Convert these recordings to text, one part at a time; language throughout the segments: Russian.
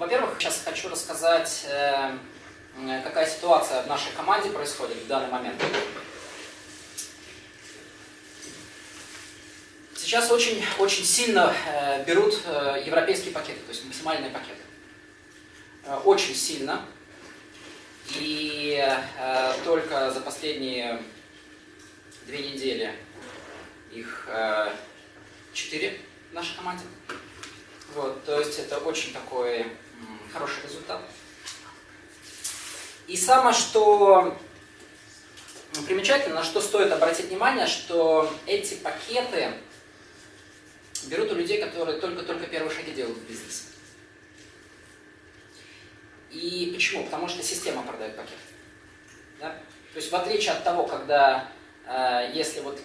Во-первых, сейчас хочу рассказать, э, какая ситуация в нашей команде происходит в данный момент. Сейчас очень, очень сильно э, берут э, европейские пакеты, то есть максимальные пакеты. Очень сильно. И только за последние две недели их четыре в нашей команде. Вот, то есть это очень такой хороший результат. И самое, что примечательно, на что стоит обратить внимание, что эти пакеты берут у людей, которые только-только первые шаги делают в бизнесе. И почему? Потому что система продает пакет. Да? То есть в отличие от того, когда э, если вот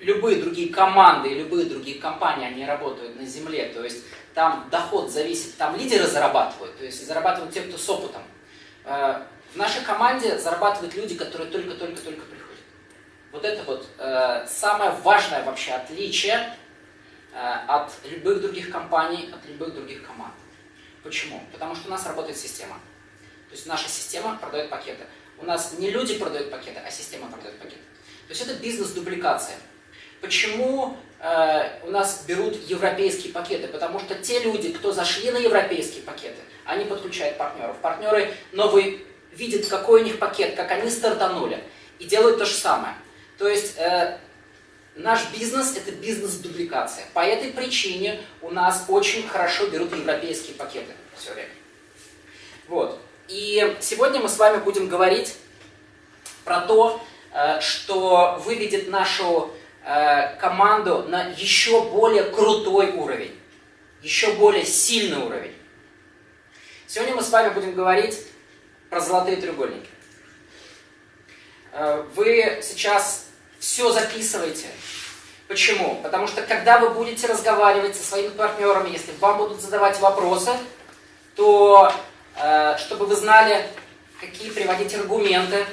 любые другие команды любые другие компании, они работают на земле, то есть там доход зависит, там лидеры зарабатывают, то есть зарабатывают те, кто с опытом. Э, в нашей команде зарабатывают люди, которые только-только-только приходят. Вот это вот э, самое важное вообще отличие э, от любых других компаний, от любых других команд. Почему? Потому что у нас работает система. То есть наша система продает пакеты. У нас не люди продают пакеты, а система продает пакеты. То есть это бизнес-дубликация. Почему э, у нас берут европейские пакеты? Потому что те люди, кто зашли на европейские пакеты, они подключают партнеров. Партнеры новые видят, какой у них пакет, как они стартанули, и делают то же самое. То есть э, наш бизнес – это бизнес-дубликация. По этой причине у нас очень хорошо берут европейские пакеты все время. Вот. И сегодня мы с вами будем говорить про то, э, что выведет нашу Э, команду на еще более крутой уровень, еще более сильный уровень. Сегодня мы с вами будем говорить про золотые треугольники. Э, вы сейчас все записываете. Почему? Потому что когда вы будете разговаривать со своими партнерами, если вам будут задавать вопросы, то э, чтобы вы знали, какие приводить аргументы,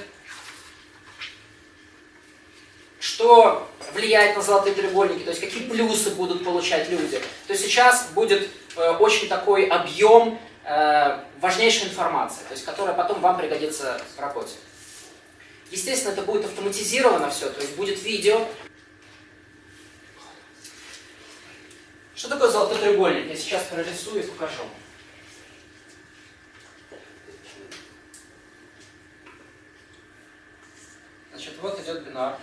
что влияет на золотые треугольники, то есть какие плюсы будут получать люди, то сейчас будет э, очень такой объем э, важнейшей информации, то есть которая потом вам пригодится в работе. Естественно, это будет автоматизировано все, то есть будет видео. Что такое золотой треугольник? Я сейчас прорисую и покажу. Значит, вот идет бинар.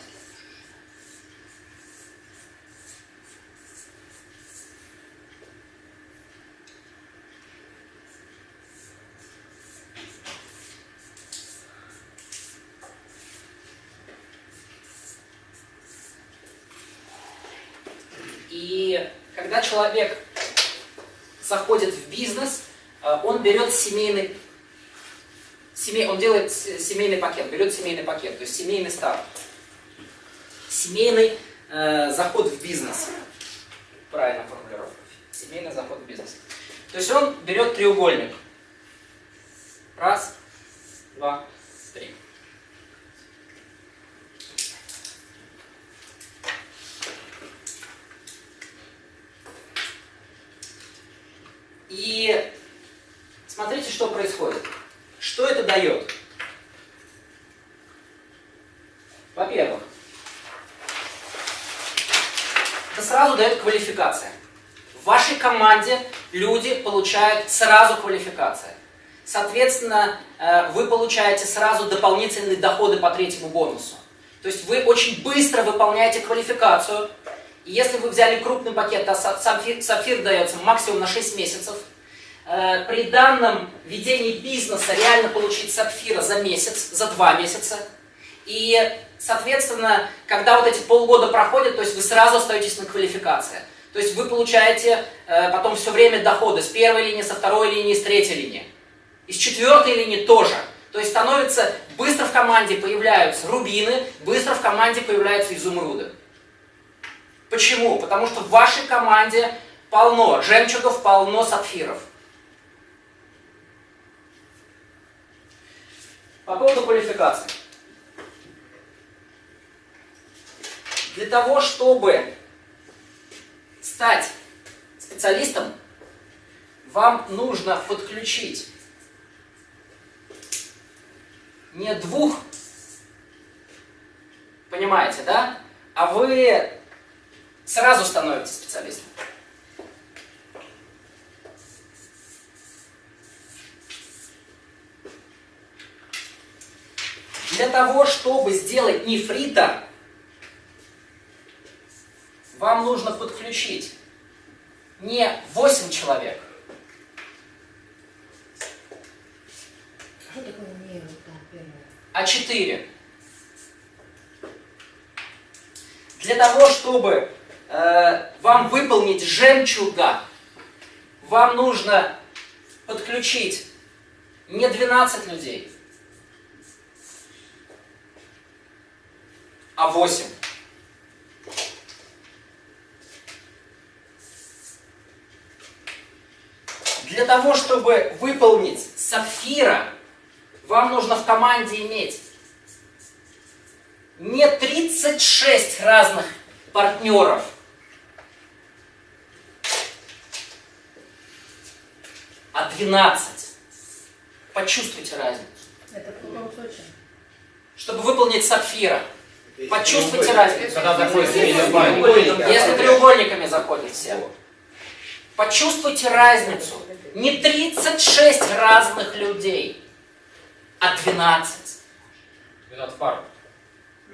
Когда человек заходит в бизнес, э, он берет семейный, семей, он делает семейный пакет, берет семейный пакет, то есть семейный старт. Семейный э, заход в бизнес. Правильно формулировка. Семейный заход в бизнес. То есть он берет треугольник. Раз, два, три. И смотрите, что происходит. Что это дает? Во-первых, это сразу дает квалификация. В вашей команде люди получают сразу квалификацию. Соответственно, э, вы получаете сразу дополнительные доходы по третьему бонусу. То есть вы очень быстро выполняете квалификацию, если вы взяли крупный пакет, то сапфир, сапфир дается максимум на 6 месяцев. Э, при данном ведении бизнеса реально получить сапфира за месяц, за 2 месяца. И, соответственно, когда вот эти полгода проходят, то есть вы сразу остаетесь на квалификации. То есть вы получаете э, потом все время доходы с первой линии, со второй линии, с третьей линии. И с четвертой линии тоже. То есть становится, быстро в команде появляются рубины, быстро в команде появляются изумруды. Почему? Потому что в вашей команде полно жемчугов, полно сапфиров. По поводу квалификации. Для того, чтобы стать специалистом, вам нужно подключить не двух, понимаете, да? А вы сразу становитесь специалистом. Для того, чтобы сделать нефрита, вам нужно подключить не 8 человек, а 4. Для того, чтобы э, вам выполнить жемчуга, вам нужно подключить не 12 людей, а 8. Того, чтобы выполнить сапфира, вам нужно в команде иметь не 36 разных партнеров, а 12. Почувствуйте разницу. Это в каком случае? Чтобы выполнить сапфира. Почувствуйте разницу. Если треугольниками заходят все. Почувствуйте разницу. Не 36 разных людей, а 12. 12 пар.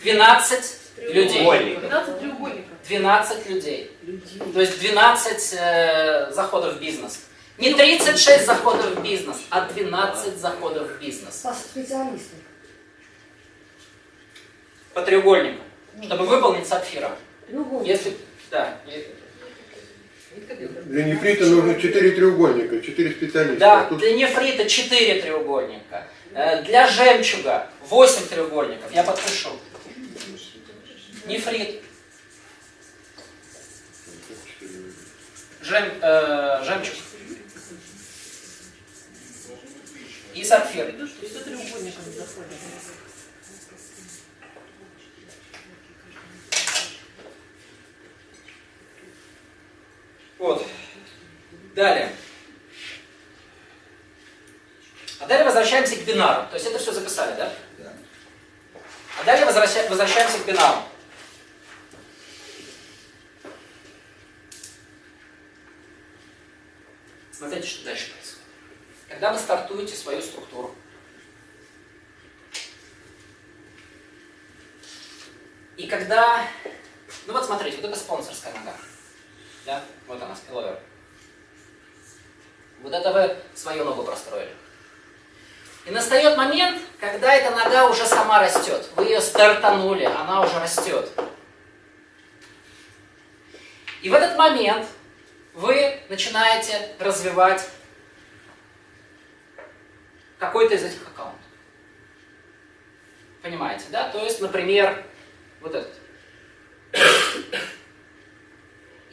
12 людей. 12 треугольников. 12 людей. Людей. То есть 12 э, заходов в бизнес. Не 36 заходов в бизнес, а 12 заходов в бизнес. По специалистам. По треугольнику. Чтобы выполнить сапфира. Треугольник. Если... Да. Для нефрита нужно 4 треугольника, 4 специалиста. Да, А тут для нефрита 4 треугольника. Э, Для жемчуга 8 треугольников. Я подпишу. Нефрит. Жем, э, жемчуг. И сапфир. Заходит? Вот. Далее. А далее возвращаемся к бинару. То есть это все записали, да? Да. А далее возвраща- возвращаемся к бинару. Смотрите, что дальше происходит. Когда вы стартуете свою структуру, и когда... Ну вот смотрите, вот это спонсорская нога. Да? Вот она, спиловер. Вот это вы свою ногу простроили. И настает момент, когда эта нога уже сама растет. Вы ее стартанули, она уже растет. И в этот момент вы начинаете развивать какой-то из этих аккаунтов. Понимаете, да? То есть, например, вот этот.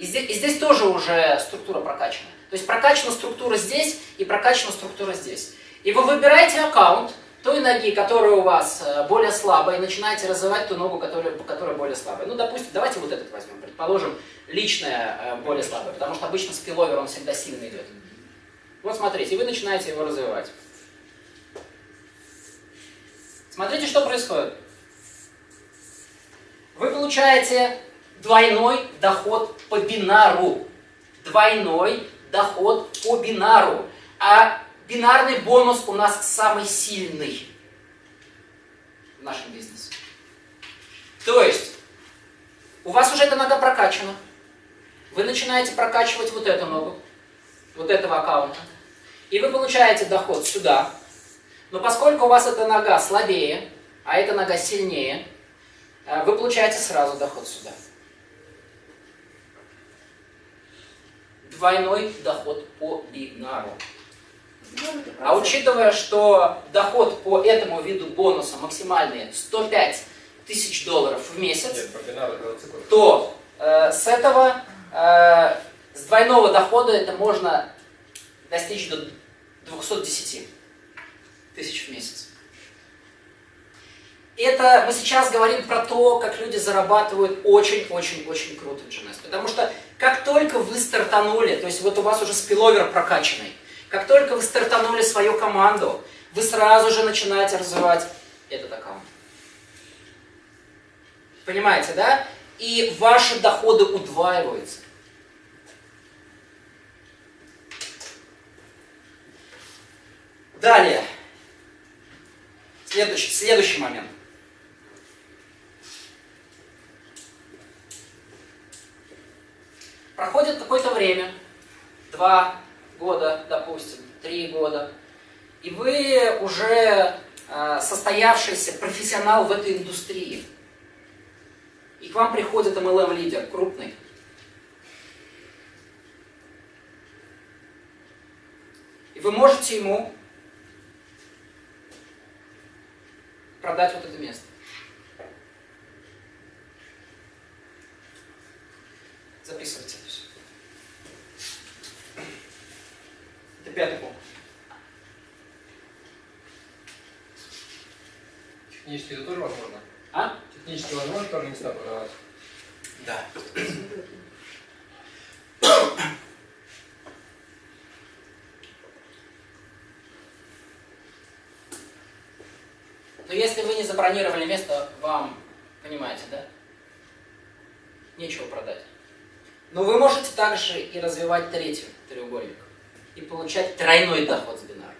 И здесь, и здесь тоже уже структура прокачана. То есть прокачана структура здесь и прокачана структура здесь. И вы выбираете аккаунт той ноги, которая у вас э, более слабая, и начинаете развивать ту ногу, которая, которая более слабая. Ну, допустим, давайте вот этот возьмем. Предположим, личная э, более слабая, потому что обычно спиловер, он всегда сильно идет. Вот смотрите, вы начинаете его развивать. Смотрите, что происходит. Вы получаете двойной доход по бинару. Двойной доход по бинару. А бинарный бонус у нас самый сильный в нашем бизнесе. То есть, у вас уже эта нога прокачана. Вы начинаете прокачивать вот эту ногу, вот этого аккаунта. И вы получаете доход сюда. Но поскольку у вас эта нога слабее, а эта нога сильнее, э, вы получаете сразу доход сюда. Двойной доход по бинару. А учитывая, что доход по этому виду бонуса максимальный 105 тысяч долларов в месяц, Нет, то э, с этого, э, с двойного дохода это можно достичь до 210 тысяч в месяц. Это мы сейчас говорим про то, как люди зарабатывают очень-очень-очень круто в GNS. Потому что как только вы стартанули, то есть вот у вас уже спиловер прокачанный, как только вы стартанули свою команду, вы сразу же начинаете развивать этот аккаунт. Понимаете, да? И ваши доходы удваиваются. Далее. Следующий, следующий момент. Два года, допустим, три года, и вы уже э, состоявшийся профессионал в этой индустрии. И к вам приходит MLM-лидер, крупный. И вы можете ему продать вот это место. Записывайте это пятый пункт. Технически это тоже возможно? А? Технически возможно тоже места продавать? Да. Но если вы не забронировали место, вам, понимаете, да? Нечего продать. Но вы можете также и развивать третий треугольник и получать тройной доход с бинара.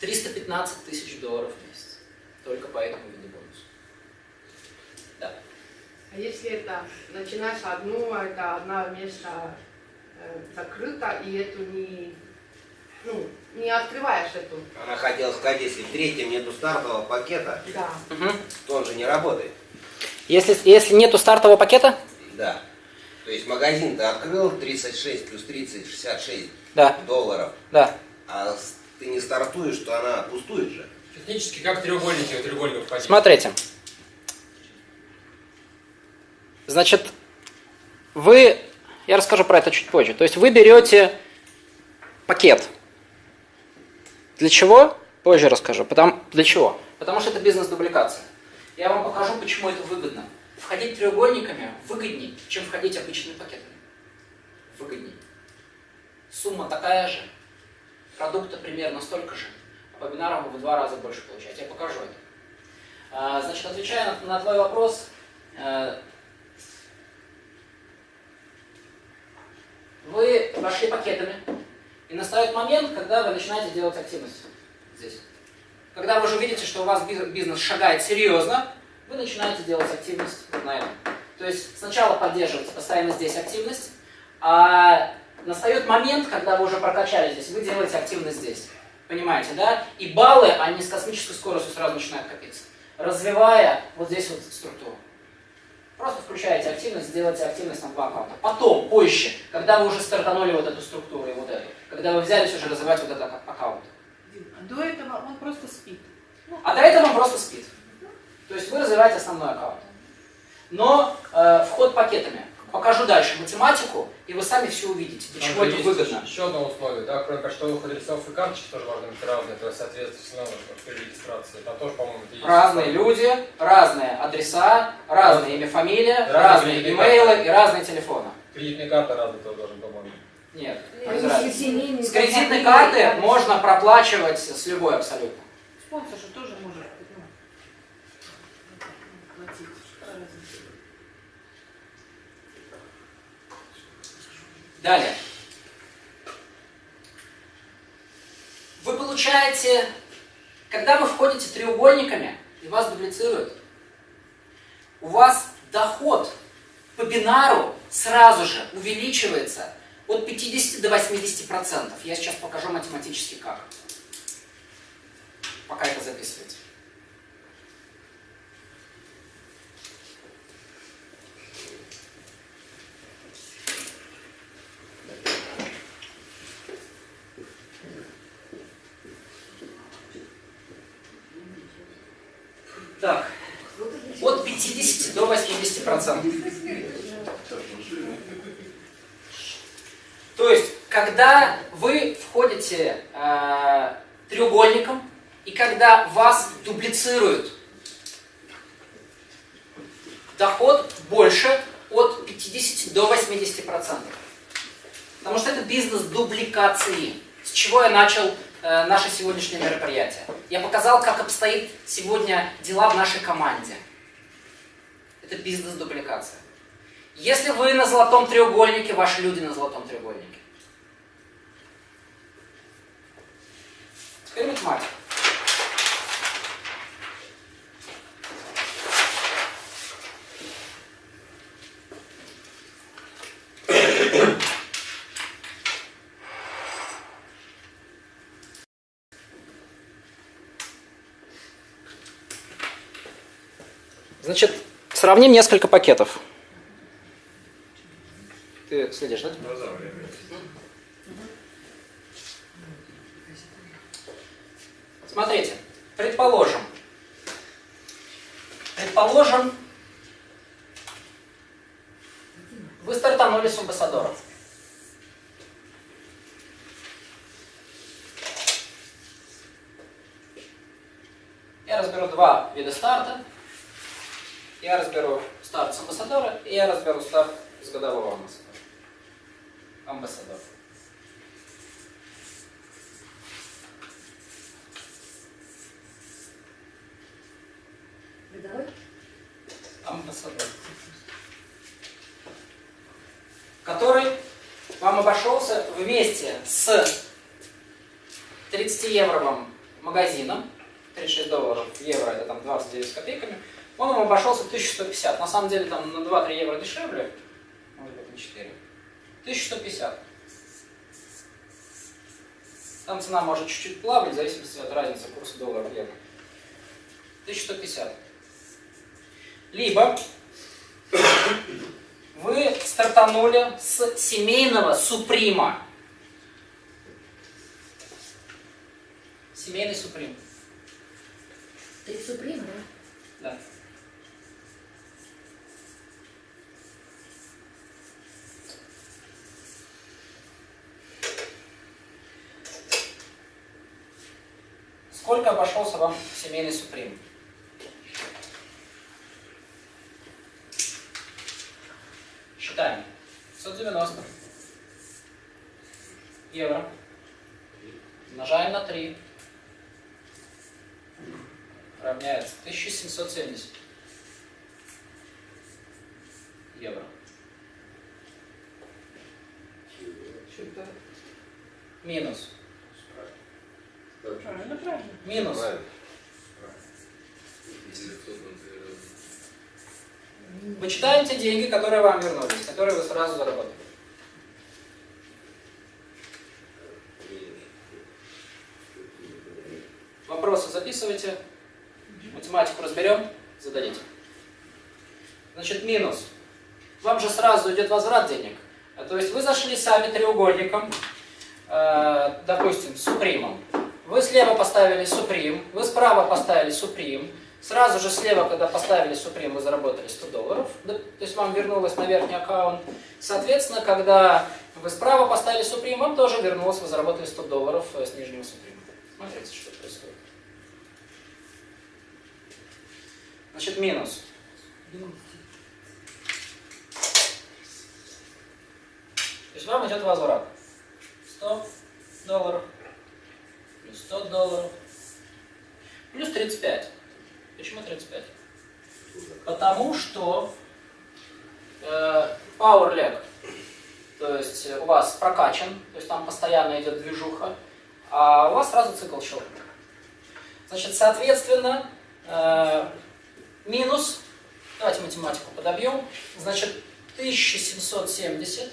315 тысяч долларов в месяц. Только по этому виду бонуса. Да. А если это начинаешь одну, а это одна место э, закрыто, и эту не, ну, не открываешь эту. Она хотела сказать, если в третьем нету стартового пакета, Да. То он же не работает. Если, если нету стартового пакета, Да. То есть магазин ты открыл 36 плюс 30, 66 да, долларов, да. а ты не стартуешь, то она пустует же. Технически как треугольники в треугольник входить? Смотрите. Значит, вы, я расскажу про это чуть позже. То есть вы берете пакет. Для чего? Позже расскажу. Потому, для чего? Потому что это бизнес-дубликация. Я вам покажу, почему это выгодно. Входить треугольниками выгоднее, чем входить обычными пакетами. Выгоднее. Сумма такая же, продукта примерно столько же, а по бинарам вы в два раза больше получаете. Я покажу это. А, Значит, отвечая на, твой вопрос, э, вы пошли пакетами, и настает момент, когда вы начинаете делать активность здесь. Когда вы уже видите, что у вас биз- бизнес шагает серьезно, вы начинаете делать активность вот на этом. То есть сначала поддерживаете постоянно здесь активность, а настает момент, когда вы уже прокачали здесь, вы делаете активность здесь. Понимаете, да? И баллы, они с космической скоростью сразу начинают копиться, развивая вот здесь вот структуру. Просто включаете активность, делаете активность на два аккаунта. Потом, позже, когда вы уже стартанули вот эту структуру и вот эту, когда вы взялись уже развивать вот этот ак- аккаунт. А До этого он просто спит. А до этого он просто спит. То есть вы развиваете основной аккаунт. Но э, вход пакетами. Покажу дальше математику, и вы сами все увидите, для Там чего же это выгодно. Еще одно условие, да, кроме почтовых адресов и карточек тоже важно быть разные, то есть соответственно при регистрации. Там тоже, по-моему, есть. Разные люди, разные адреса, разные имя, фамилия, Разные имейлы и разные телефоны. Кредитные карты разные тоже должен, по-моему. Нет, С кредитной карты можно проплачивать с любой абсолютно. Спонсор же тоже может ну, платить. Какая разница? Далее. Вы получаете, когда вы входите треугольниками и вас дублицируют, у вас доход по бинару сразу же увеличивается от 50 до 80 процентов. Я сейчас покажу математически как. Пока это записываете. Так, от 50 до 80 процентов. То есть, когда вы входите э, треугольником, и когда вас дублицируют. Доход больше от 50 до 80 процентов. Потому что это бизнес дубликации. С чего я начал э, наше сегодняшнее мероприятие? Я показал, как обстоит сегодня дела в нашей команде. Это бизнес дубликация. Если вы на золотом треугольнике, ваши люди на золотом треугольнике. Теперь математика. Значит, сравним несколько пакетов. Ты следишь, да? Смотрите, предположим, предположим, вы стартанули с амбассадоров. Я разберу два вида старта. Я разберу старт с амбассадора, и я разберу старт с годового амбассадора. Амбассадор. Годовой? Амбассадор. Который вам обошелся вместе с 30-евровым магазином, 36 долларов, евро это там 29 с копейками, он вам обошелся 1150. На самом деле там на 2-3 евро дешевле, может быть на 4. 1150. Там цена может чуть-чуть плавать, в зависимости от разницы курса доллара в евро. 1150. Либо вы стартанули с семейного суприма. Семейный суприм. Ты Суприм, да? Да. Сколько обошелся вам семейный суприм? Считаем. 590 евро. Умножаем на 3. Равняется 1770 евро. Минус. Правильно, правильно. Минус. Вычитаем те деньги, которые вам вернулись, которые вы сразу заработали. Вопросы записывайте. Математику разберем, зададите. Значит, минус. Вам же сразу идет возврат денег. То есть вы зашли сами треугольником, э, допустим, с супримом. Вы слева поставили суприм, вы справа поставили суприм. Сразу же слева, когда поставили суприм, вы заработали 100 долларов. То есть вам вернулось на верхний аккаунт. Соответственно, когда вы справа поставили суприм, вам тоже вернулось, вы заработали 100 долларов э, с нижнего суприма. Смотрите, что происходит. Значит, минус. То есть вам идет возврат. 100 долларов, плюс 100 долларов, плюс 35. Почему 35? Потому что э, power lag, то есть у вас прокачан, то есть там постоянно идет движуха, а у вас сразу цикл щелкнет. Значит, соответственно, э, минус, давайте математику подобьем, значит, 1770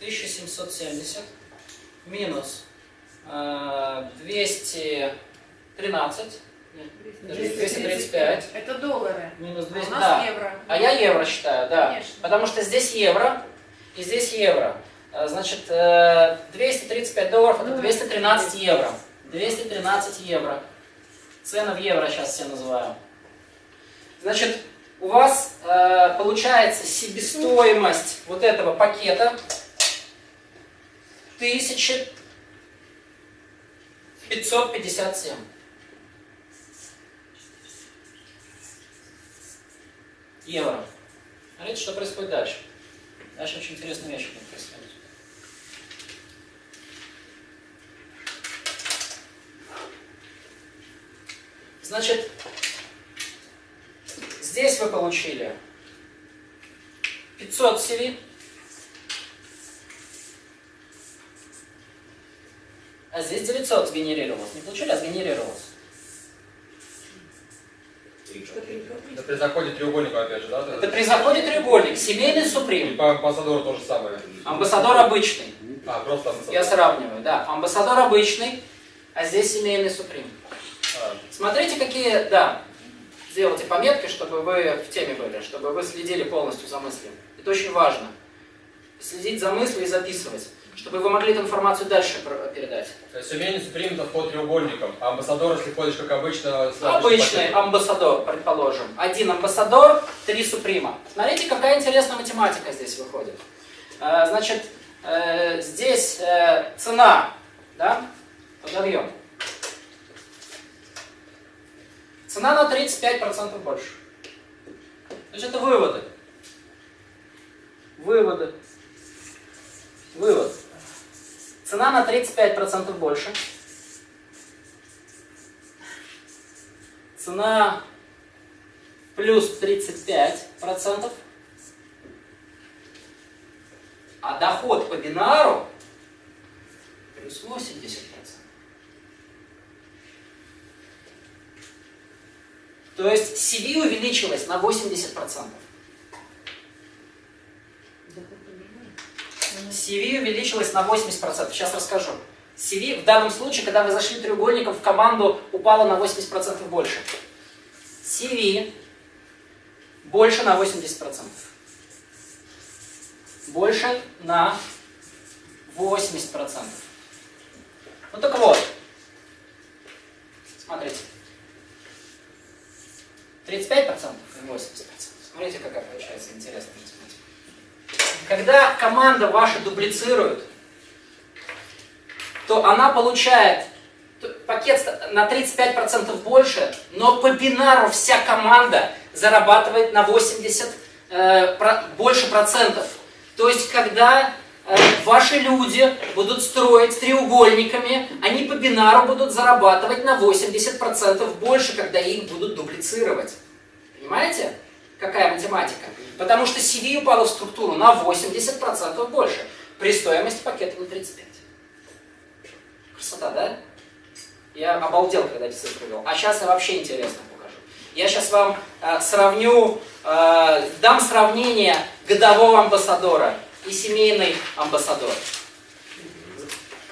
1770 минус э, 213, нет, даже 235, Это доллары. минус А 200, у нас да. евро. А я евро считаю, да. Конечно. Потому что здесь евро и здесь евро. Э, Значит, э, 235 долларов это Ну, 213 евро. 213 евро. Цены в евро сейчас все называю. Значит, у вас э, получается себестоимость вот этого пакета 1557. Евро. Смотрите, что происходит дальше. Дальше очень интересные вещи будут происходить. Значит, здесь вы получили 500 CV, а здесь 900 сгенерировалось. Не получили, а сгенерировалось. Это при заходе треугольника, опять же, да? Это при заходе треугольник, семейный И суприм, по амбассадору то же самое. амбассадор обычный. А, просто амбассадор. Я сравниваю, да. Амбассадор обычный, а здесь семейный суприм. А, Смотрите, какие, да, сделайте пометки, чтобы вы в теме были, чтобы вы следили полностью за мыслью. Это очень важно. Следить за мыслью и записывать, чтобы вы могли эту информацию дальше передать. То есть суприм это вход треугольником. А амбассадор, если ходишь как обычно, Обычный пакетом. амбассадор, предположим. Один амбассадор, три суприма. Смотрите, какая интересная математика здесь выходит. Э, Значит, э, здесь э, цена, да, подобьем. Цена на 35% больше. То есть это выводы. Выводы. Вывод. Цена на 35% больше. Цена плюс 35%. А доход по бинару плюс 80%. То есть CV увеличилось на 80%. CV увеличилось на 80%. Сейчас расскажу. CV в данном случае, когда вы зашли треугольником в команду, упало на 80% больше. CV больше на 80%. Больше на 80%. Ну так вот. Смотрите. 35% и 80%. Смотрите, какая получается интересная математика. Когда команда ваша дублицирует, то она получает пакет на 35% больше, но по бинару вся команда зарабатывает на 80 э, про- больше процентов. То есть, когда ваши люди будут строить треугольниками, они по бинару будут зарабатывать на 80% больше, когда их будут дублицировать. Понимаете, какая математика? Потому что CV упало в структуру на 80% больше, при стоимости пакета на 35%. Красота, да? Я обалдел, когда эти цифры вел. А сейчас я вообще интересно покажу. Я сейчас вам э, сравню, э, дам сравнение годового амбассадора и семейный амбассадор.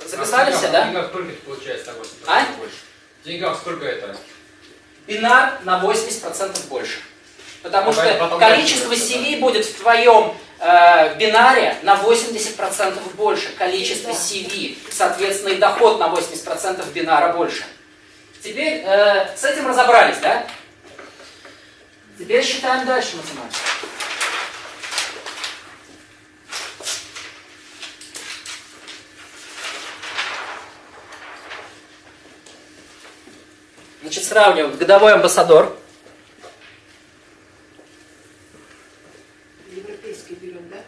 Записали А все, В да? деньгах сколько это получается на 80% А? больше? В деньгах сколько это? Бинар на 80% больше. Потому Потом- что потом количество CV будет в твоем э, бинаре на 80% больше. Количество CV, соответственно, и доход на 80% бинара больше. Теперь э, с этим разобрались, да? Теперь считаем дальше математику. Значит, сравниваем годовой амбассадор. Европейский берем, да?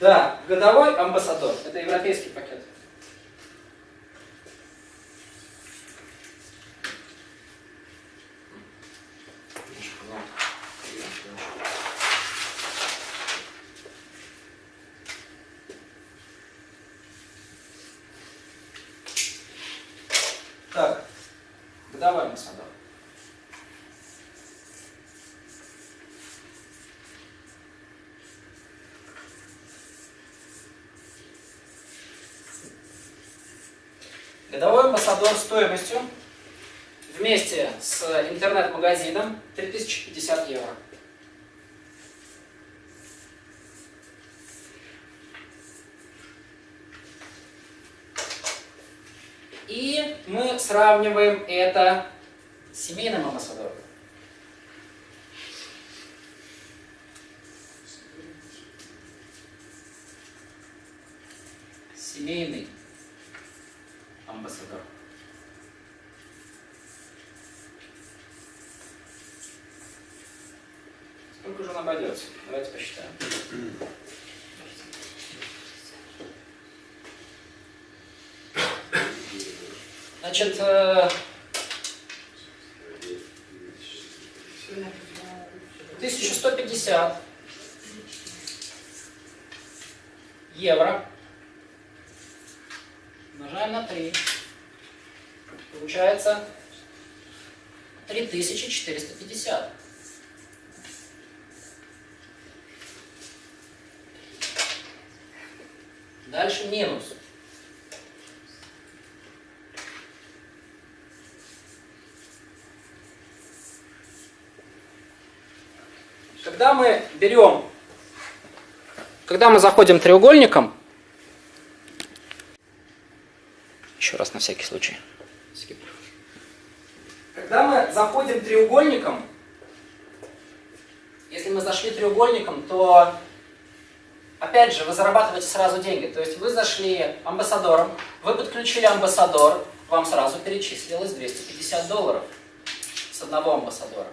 Да, годовой амбассадор. Это европейский пакет. Так, годовой амбассадор. Годовой амбассадор стоимостью вместе с интернет-магазином 3050 евро. И мы сравниваем это с семейным амбассадором. семейный амбассадор. Сколько же он обойдется? Давайте посчитаем. Значит, э, 1150 евро умножаем на 3. Получается 3450. Дальше минус. Когда мы берем, когда мы заходим треугольником, еще раз на всякий случай. Когда мы заходим треугольником, если мы зашли треугольником, то опять же вы зарабатываете сразу деньги. То есть вы зашли амбассадором, вы подключили амбассадор, вам сразу перечислилось 250 долларов с одного амбассадора.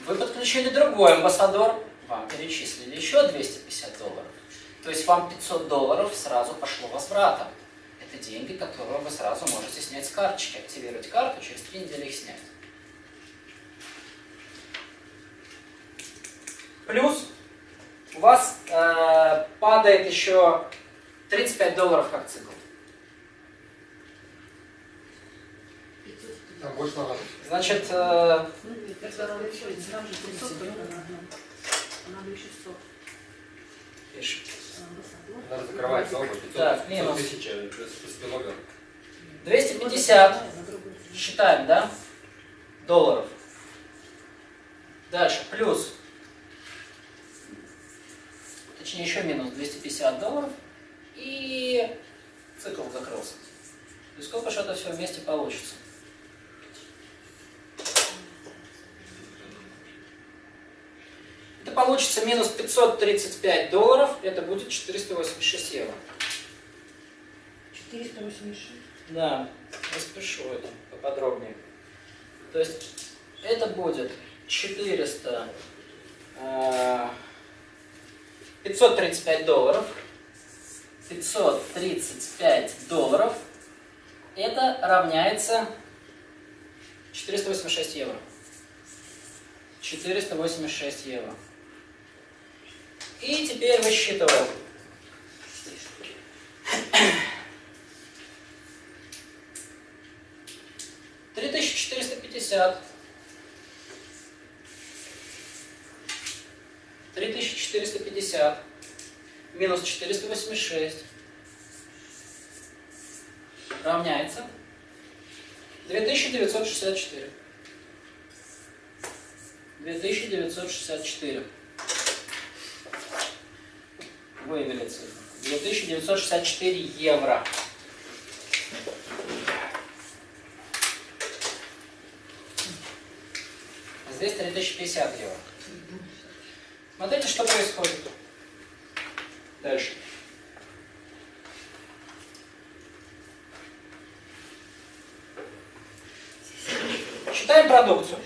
Вы подключили другой амбассадор, вам перечислили еще 250 долларов. То есть вам 500 долларов сразу пошло возвратом. Это деньги, которые вы сразу можете снять с карточки, активировать карту, через 3 недели их снять. Плюс у вас падает еще 35 долларов как цикл. Там больше надо. Значит, э, Когда надо еще, там же 500 понятно. Надо еще 100. пишем. Надо закрывать оба. 500, Так, 500 минус. тысяч, э. 250, считаем, да? Долларов. Дальше, плюс. Точнее, еще минус 250 долларов. И цикл закрылся. И сколько же это все вместе получится? Это получится минус 535 долларов. Это будет 486 евро. 486. Да, распишу это поподробнее. То есть это будет 400, э, 535 долларов. 535 долларов. Это равняется 486 евро. 486 евро. И теперь высчитываем. Три тысячи четыреста пятьдесят. 3450 минус 486 равняется 2964. 2964. Выявили цифру. 2964 евро. Здесь 3050 евро. Смотрите, что происходит. Дальше. Считаем продукцию.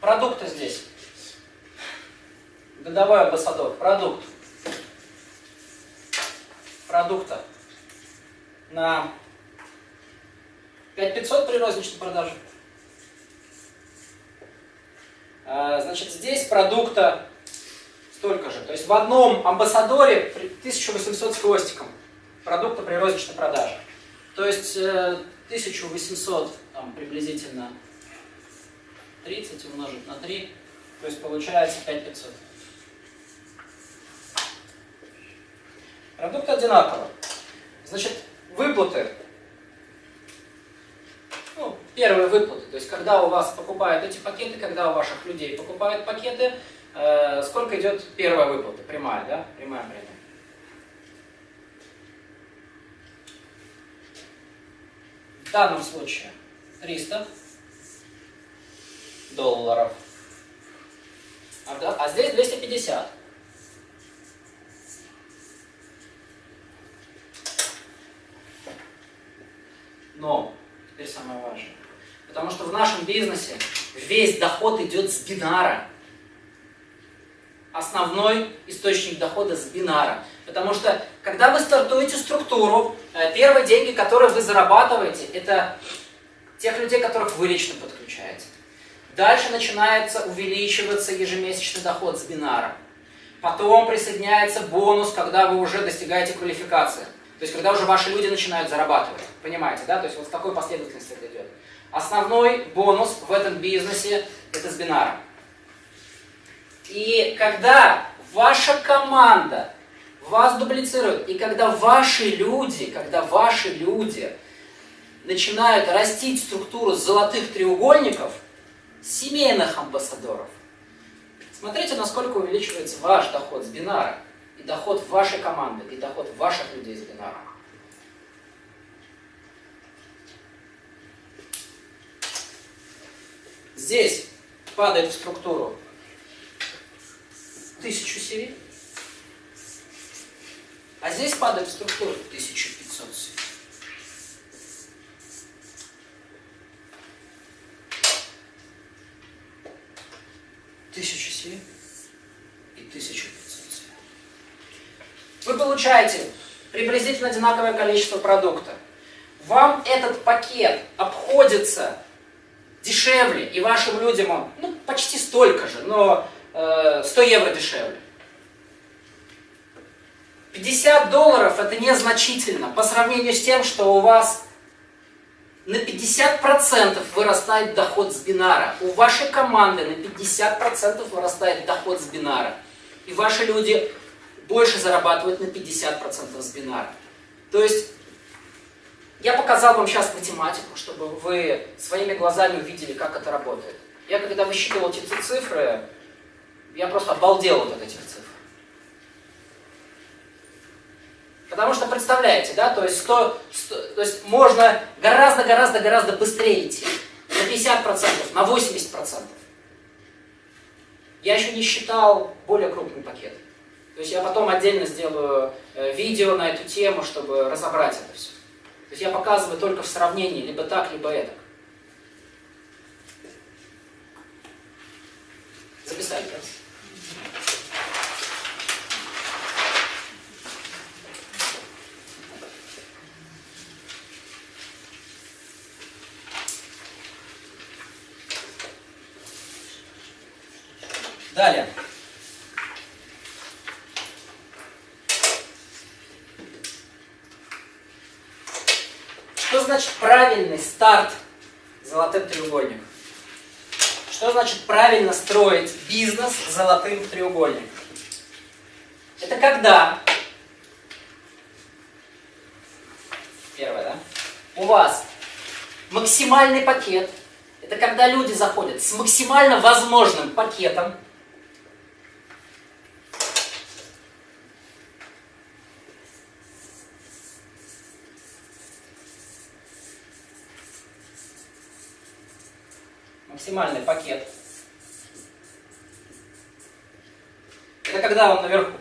Продукты здесь. Годовой амбассадор. Продукт. Продукта. На 5500 при розничной продаже. А, Значит, здесь продукта столько же. То есть в одном амбассадоре при- 1800 с хвостиком продукта при розничной продаже. То есть э, 1800 там, приблизительно 30 умножить на 3, то есть получается 5500. Продукты одинаковы. Значит, выплаты первые выплаты, то есть когда у вас покупают эти пакеты, когда у ваших людей покупают пакеты, э, сколько идет первая выплата, прямая, да, прямая премия. В данном случае 300 долларов, а, да, а здесь 250. Но, теперь самое важное. Потому что в нашем бизнесе весь доход идет с бинара. Основной источник дохода с бинара. Потому что, когда вы стартуете структуру, э, первые деньги, которые вы зарабатываете, это тех людей, которых вы лично подключаете. Дальше начинается увеличиваться ежемесячный доход с бинара. Потом присоединяется бонус, когда вы уже достигаете квалификации. То есть, когда уже ваши люди начинают зарабатывать. Понимаете, да? То есть, вот в такой последовательности это идет. Основной бонус в этом бизнесе – это с бинара. И когда ваша команда вас дублицирует, и когда ваши люди, когда ваши люди начинают растить структуру золотых треугольников, семейных амбассадоров, смотрите, насколько увеличивается ваш доход с бинара, и доход вашей команды, и доход ваших людей с бинара. Здесь падает в структуру 1000 CV, а здесь падает в структуру 1500 CV. Тысяча CV и 1500 CV. Вы получаете приблизительно одинаковое количество продукта. Вам этот пакет обходится дешевле, и вашим людям он ну, почти столько же, но э, 100 евро дешевле. 50 долларов это незначительно по сравнению с тем, что у вас на 50% вырастает доход с бинара. У вашей команды на 50% вырастает доход с бинара. И ваши люди больше зарабатывают на 50% с бинара. То есть я показал вам сейчас математику, чтобы вы своими глазами увидели, как это работает. Я когда высчитывал эти цифры, я просто обалдел вот от этих цифр. Потому что, представляете, да, то есть, 100, 100, то есть можно гораздо-гораздо-гораздо быстрее идти. На 50%, на 80%. Я еще не считал более крупный пакет. То есть я потом отдельно сделаю э, видео на эту тему, чтобы разобрать это все. То есть я показываю только в сравнении, либо так, либо это. Записать, пожалуйста. Далее. Что значит правильный старт золотым треугольником? Что значит правильно строить бизнес золотым треугольником? Это когда, первое, да, у вас максимальный пакет, это когда люди заходят с максимально возможным пакетом, максимальный пакет. Это когда он наверху.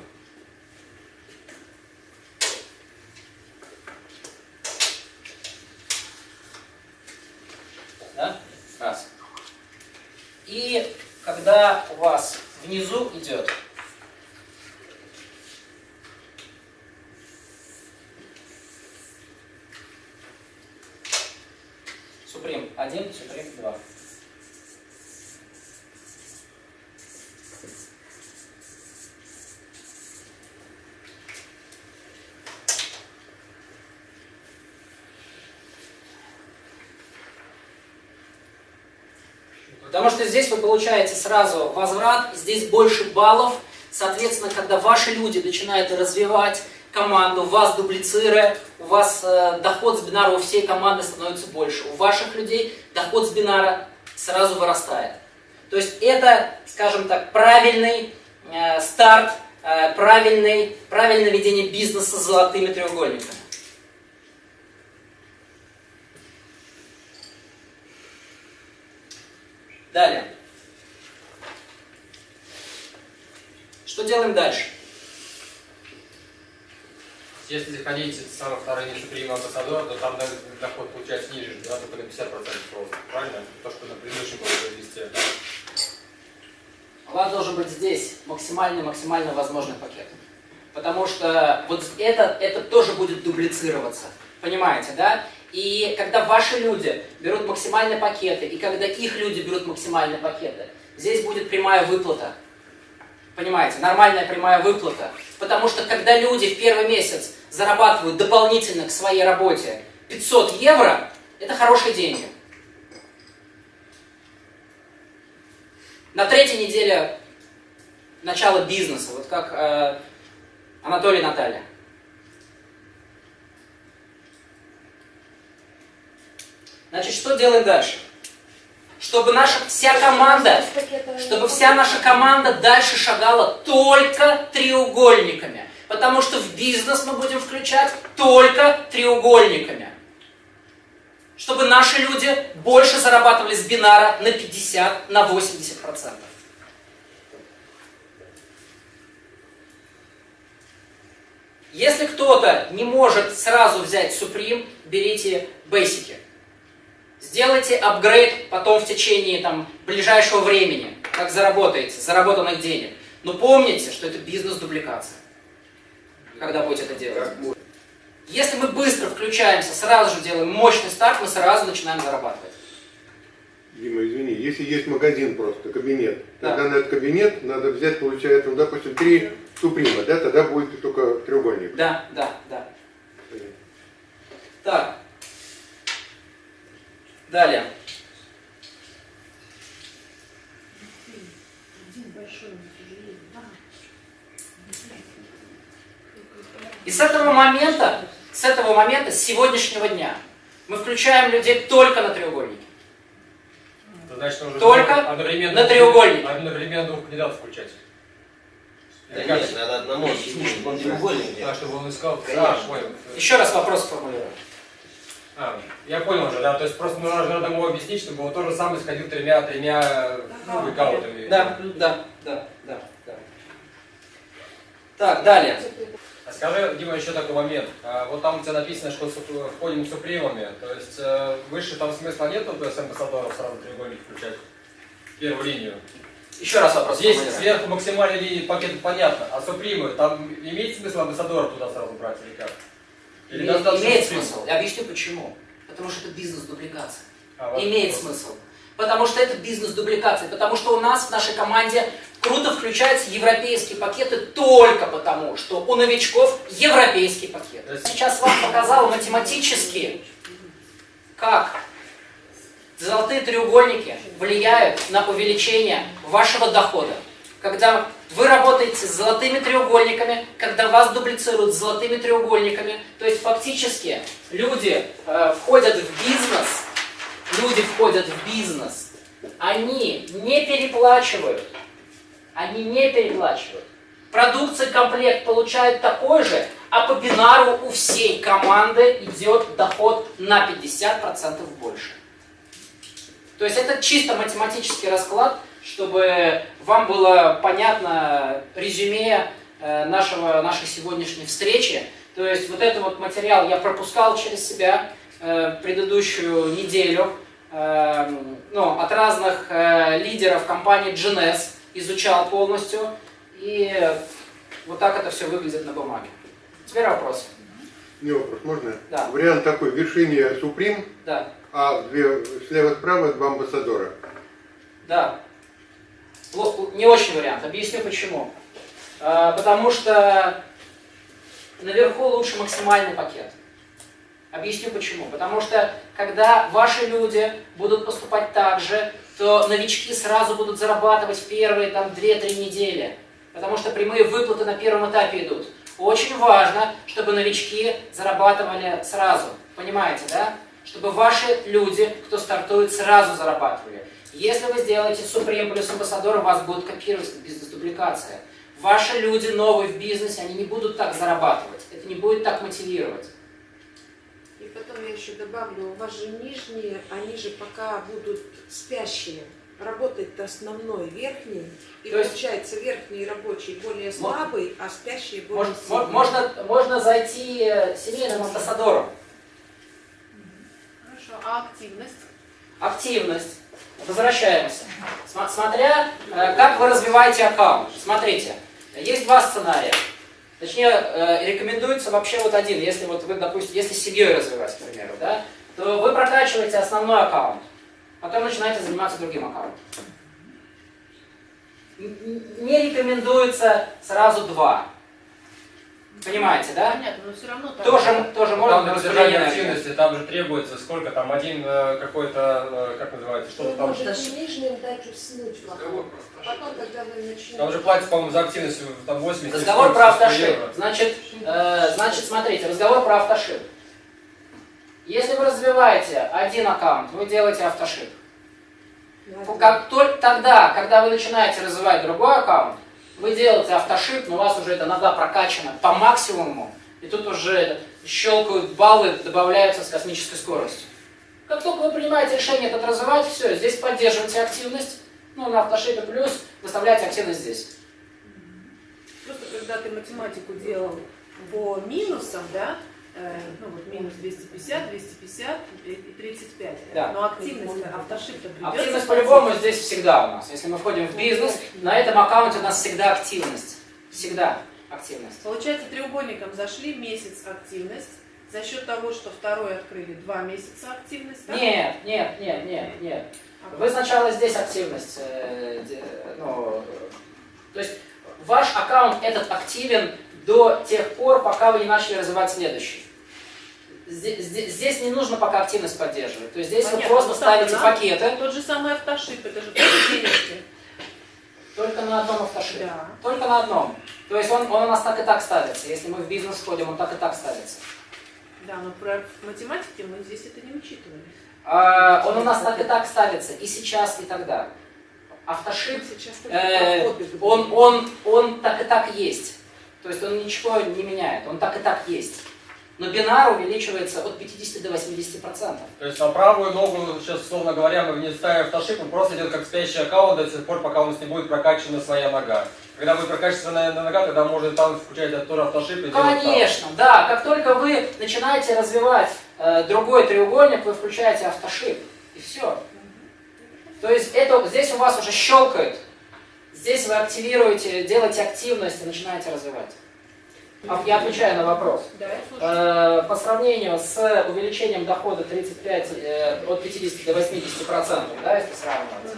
Да? Раз. И когда у вас внизу идет Суприм 1, Суприм 2. Потому что здесь вы получаете сразу возврат, здесь больше баллов. Соответственно, когда ваши люди начинают развивать команду, вас дублицируя, у вас э, доход с бинара у всей команды становится больше. У ваших людей доход с бинара сразу вырастает. То есть это, скажем так, правильный э, старт, э, правильный, правильное ведение бизнеса с золотыми треугольниками. Далее. Что делаем дальше? Если заходить самый второй ниже приема амбассадор, то там доход получается ниже, да, только на 50% роста. Правильно? То, что на предыдущем было вести. У вас должен быть здесь максимальный, максимально возможный пакет. Потому что вот это, это тоже будет дублицироваться. Понимаете, да? И когда ваши люди берут максимальные пакеты, и когда их люди берут максимальные пакеты, здесь будет прямая выплата. Понимаете, нормальная прямая выплата. Потому что когда люди в первый месяц зарабатывают дополнительно к своей работе 500 евро, это хорошие деньги. На третьей неделе начала бизнеса, вот как э, Анатолий Наталья. Значит, что делаем дальше? Чтобы наша вся команда, чтобы вся наша команда дальше шагала только треугольниками. Потому что в бизнес мы будем включать только треугольниками. Чтобы наши люди больше зарабатывали с бинара на 50, на 80 процентов. Если кто-то не может сразу взять Supreme, берите бейсики. Сделайте апгрейд потом в течение там, ближайшего времени, как заработаете, заработанных денег. Но помните, что это бизнес-дубликация, когда будете это делать. Если мы быстро включаемся, сразу же делаем мощный старт, мы сразу начинаем зарабатывать. Дима, извини, если есть магазин просто, кабинет, Да. тогда на этот кабинет надо взять, получается, ну, допустим, три суприма, да, тогда будет только треугольник. Да, да, да. Так. Далее. Да. И с этого момента, с этого момента, с сегодняшнего дня, мы включаем людей только на треугольники. Это значит, нужно Только одновременно, на треугольник. Одновременно двух кандидатов включать. Да нет, надо одному чтобы он треугольник Да, чтобы он искал. Конечно. А, понял. Еще раз вопрос сформулирую. А, я понял уже, да, то есть просто нужно надо ему объяснить, чтобы он тоже сам исходил тремя, тремя ну, аккаунтами. Да, да, да, да, да. Так, далее. А скажи, Дима, еще такой момент. А, вот там у тебя написано, что входим супримами, то есть э, выше там смысла нет, то есть амбассадоров сразу треугольник включать? Первую линию. Еще раз вопрос сформулирую. сверху максимальной линии пакет понятно, а супримы, там имеет смысл амбассадоров туда сразу брать или как? Или Имеет, смысл. Я объясню почему. Потому что это бизнес-дубликация. А, Имеет вопрос. смысл. Потому что это бизнес-дубликация. Потому что у нас в нашей команде круто включаются европейские пакеты только потому, что у новичков европейский пакет. Сейчас вам показал математически, как золотые треугольники влияют на увеличение вашего дохода. Когда вы работаете с золотыми треугольниками, когда вас дублицируют с золотыми треугольниками, то есть фактически люди э, входят в бизнес, люди входят в бизнес, они не переплачивают, они не переплачивают. Продукция комплект получают такой же, а по бинару у всей команды идет доход на 50% больше. То есть это чисто математический расклад, чтобы вам было понятно резюме э, нашего, нашей сегодняшней встречи. То есть вот этот вот материал я пропускал через себя э, предыдущую неделю э, ну, от разных лидеров компании GNS, изучал полностью. И вот так это все выглядит на бумаге. Теперь вопрос. Не вопрос, можно? Да. Вариант такой, вершине суприм, Да, а слева-справа два амбассадора. да. Не очень вариант. Объясню почему. А, Потому что наверху лучше максимальный пакет. Объясню почему. Потому что когда ваши люди будут поступать так же, то новички сразу будут зарабатывать первые там 2-3 недели. Потому что прямые выплаты на первом этапе идут. Очень важно, чтобы новички зарабатывали сразу. Понимаете, да? Чтобы ваши люди, кто стартует, сразу зарабатывали. Если вы сделаете Supreme плюс амбассадор, вас будут копировать как бизнес-дубликация. Ваши люди новые в бизнесе, они не будут так зарабатывать. Это не будет так мотивировать. И потом я еще добавлю, у вас же нижние, они же пока будут спящие. работает основной верхний, и То есть- получается верхний рабочий более слабый, а спящий более Мож- сильный. мо- Можно, можно зайти э, семейным амбассадором. Хорошо, а активность? Активность. Возвращаемся. Смотря, э, как вы развиваете аккаунт. Смотрите, есть два сценария. Точнее, э, рекомендуется вообще вот один. Если вот вы, допустим, если семьей развивать, к примеру, да, то вы прокачиваете основной аккаунт, потом начинаете заниматься другим аккаунтом. Не рекомендуется сразу два. Понимаете, да? Понятно, но все равно так. Тоже, тоже можно Там энергии. активности, там же требуется сколько там, один э, какой-то, э, как называется, что-то Вы там. можете нижним дать уснуть в Разговор аккаунт. про автошип. Потом, когда вы начнете... Там же платится, по-моему, за активность там 80 Разговор про 100 автошип. Значит, э, значит, смотрите, разговор про автошип. Если вы развиваете один аккаунт, вы делаете автошип. Ладно. Как только тогда, когда вы начинаете развивать другой аккаунт, вы делаете автошип, но у вас уже это иногда прокачано по максимуму, и тут уже это, щелкают баллы, добавляются с космической скоростью. Как только вы принимаете решение этот развивать, все, здесь поддерживаете активность, ну, на автошипе плюс, выставляете активность здесь. Просто когда ты математику делал по минусам, да, ну вот минус 250, 250 и и 35. Да. Но активность, автошип-то придется Активность по-любому здесь всегда у нас. Если мы входим в бизнес, на этом аккаунте у нас всегда активность. Всегда активность. Получается, треугольником зашли месяц активность. За счет того, что второй открыли два месяца активность, да? Нет, нет, нет, нет, нет. А Вы сначала здесь активность, э, ну, э, то есть ваш аккаунт этот активен до тех пор, пока вы не начали развивать следующий. Здесь, здесь- не нужно пока активность поддерживать. То есть здесь Понятно, вы просто ну, ставите надо. пакеты Тот же самый автошип, это же тоже денежки. только на одном автошипе. Да. Только на одном. То есть он, он у нас так и так ставится. Если мы в бизнес входим, он так и так ставится. Да, но про математике мы здесь это не учитывали. А, он у нас так и так ставится. И сейчас, и тогда. Автошип, Сейчас э, он, он, он так и так есть. То есть он ничего не меняет. Он так и так есть. Но бинар увеличивается от 50 до 80 процентов. То есть на правую ногу, сейчас, условно говоря, мы не ставим автошип, он просто идет как спящий аккаунт до тех пор, пока у нас не будет прокачана своя нога. Когда будет прокачана нога, тогда можно там включать тоже автошип и. Конечно, да. Как только вы начинаете развивать э, другой треугольник, вы включаете автошип. И все. То есть это, здесь у вас уже щелкает. Здесь вы активируете, делаете активность и начинаете развивать. А Я отвечаю на вопрос. Да. Э, По сравнению с увеличением дохода 35, э, от 50 до 80 процентов, да, если сравнивать,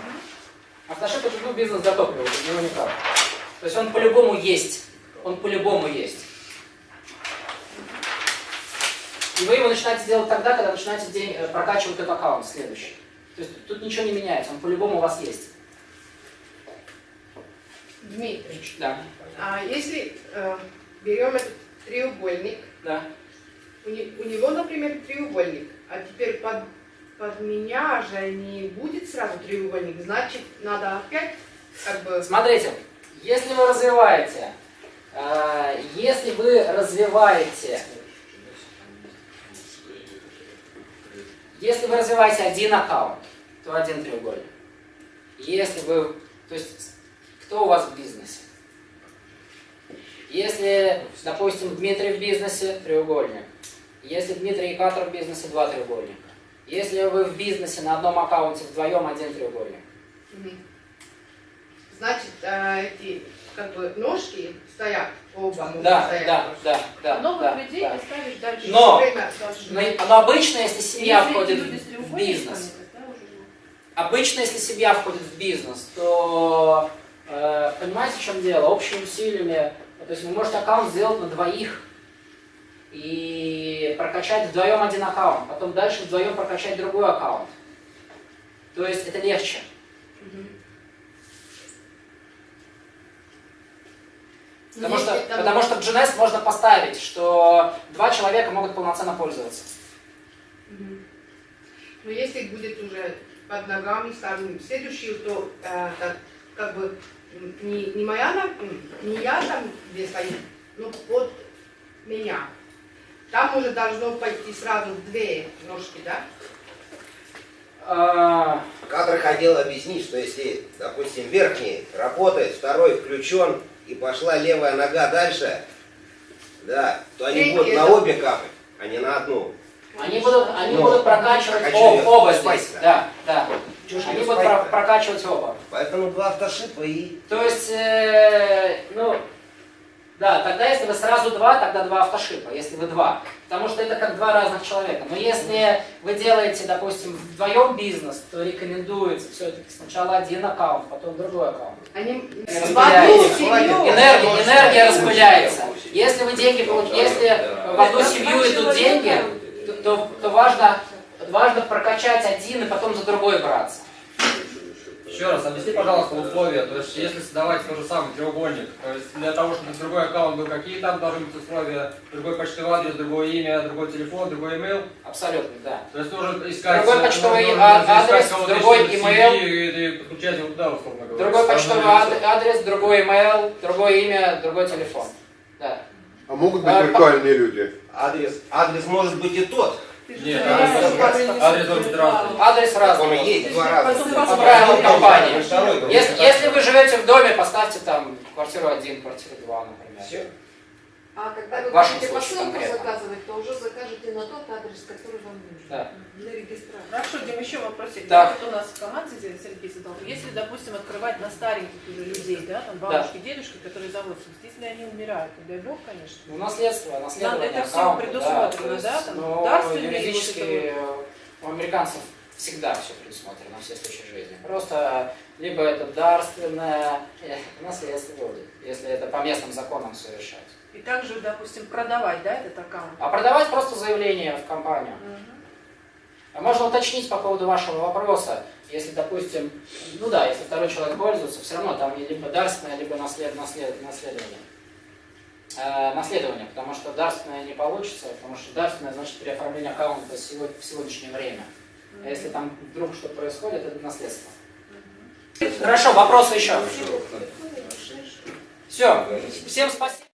автошип это ну, бизнес за топливо, без него никак. То есть он по-любому есть. Он по-любому есть. И вы его начинаете делать тогда, когда начинаете день, э, прокачивать этот аккаунт следующий. То есть тут ничего не меняется, он по-любому у вас есть. Дмитрий, Да. а если э, берем этот треугольник, Да. у, не- у него, например, треугольник, а теперь под, под меня же не будет сразу треугольник, значит, надо опять как бы... Смотрите, если вы развиваете, э, если вы развиваете, если вы развиваете один аккаунт, то один треугольник. Если вы, то есть, кто у вас в бизнесе? Если, допустим, Дмитрий в бизнесе, треугольник. Если Дмитрий и Катр в бизнесе, два треугольника. Если вы в бизнесе на одном аккаунте вдвоем, один треугольник. Значит, э, эти как бы ножки стоят, оба Да, стоять. да, да, да. А новых да, людей да. ставишь дальше. Но-. Но, но обычно, если семья Если входит в бизнес, обычно, если семья входит в бизнес, то понимаете, в чем дело? Общими усилиями, то есть вы можете аккаунт сделать на двоих и прокачать вдвоем один аккаунт, потом дальше вдвоем прокачать другой аккаунт. То есть это легче. Потому что, потому что в GNS можно поставить, что два человека могут полноценно пользоваться. Но если будет уже под ногами ставим следующую, то э, так, как бы не, не моя не я там где стою, но под меня. Там уже должно пойти сразу две ножки, да? А, Кадры хотел объяснить, что если, допустим, верхний работает, второй включен, и пошла левая нога дальше, да, то они Третий будут на это- обе капать, а не на одну. Они будут, они Ну, будут прокачивать хочу о- её оба здесь. да. Да, ж Они её будут про- прокачивать оба. Поэтому два автошипа и... То есть, э, ну, да, тогда если вы сразу два, тогда два автошипа, если вы два. Потому что это как два разных человека. Но если вы делаете, допустим, вдвоем бизнес, то рекомендуется все-таки сначала один аккаунт, потом другой аккаунт. Они. Энергия, энергия распыляется. Если вы деньги получ- если в одну семью идут деньги, то- то важно, важно прокачать один и потом за другой браться. Еще раз, объясни, пожалуйста, условия. То есть, если создавать тот же самый треугольник, то есть для того, чтобы другой аккаунт был, какие там должны быть условия? Другой почтовый адрес, другое имя, другой телефон, другой имейл. Абсолютно, да. То есть нужно искать... Другой почтовый нужно а- искать адрес, другой еще в имейл. семье И, и подключать его туда, условно говоря. Другой почтовый адрес, другой email, другое имя, другой телефон. Да. А могут быть А, виртуальные люди? Адрес, адрес может быть и тот. Нет, адрес- разный. Адрес разный. и есть два раза. Потом По правилам компании. Если, если вы живете в доме, поставьте там квартиру 1, квартиру 2, например. Всё. А когда вы вашем будете посылку конкретно. заказывать, то уже закажете на тот адрес, который вам нужен. Да. Для регистрации. Хорошо, Дим, еще вопросик. Так. Вот у нас в команде здесь Сергей задал. Если, допустим, открывать на стареньких уже людей, да, там бабушки, дедушки, которые за 80, если они умирают, не дай бог, конечно. Ну, наследство, наследование это всё аккаунта, предусмотрено, то да, есть, там, ну, дарственные юридически у американцев всегда все предусмотрено, все случаи жизни. Просто либо это дарственное э, наследство будет, если это по местным законам все решать. И также, допустим, продавать, да, этот аккаунт. А продавать просто заявление в компанию. А Можно уточнить по поводу вашего вопроса, если, допустим, ну да, если второй человек пользуется, все равно там либо дарственное, либо наслед, наслед, наследование. Э, наследование, потому что дарственное не получится, потому что дарственное значит переоформление аккаунта в сегодняшнее время. А если там вдруг что-то происходит, это наследство. Хорошо, вопросы еще? Все, всем спасибо.